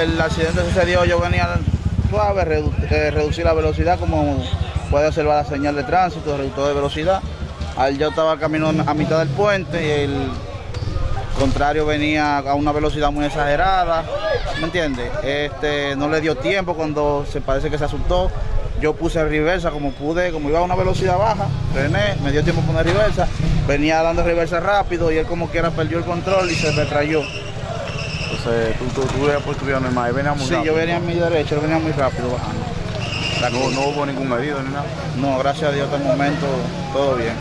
el accidente sucedió, yo venía suave, redu eh, reducir la velocidad como puede observar la señal de tránsito, reductor de velocidad. Al yo estaba camino a mitad del puente y el contrario venía a una velocidad muy exagerada, ¿me entiende? Este, no le dio tiempo cuando se parece que se asustó. Yo puse reversa como pude, como iba a una velocidad baja, frené, me dio tiempo poner reversa, venía dando reversa rápido y él como quiera perdió el control y se retrayó. Entonces, tú, tú, tú por tu vida normal, venía muy Sí, rápido. yo venía a mi derecha, venía muy rápido bajando. No, no hubo ningún medido ni nada. No, gracias a Dios hasta el momento todo bien.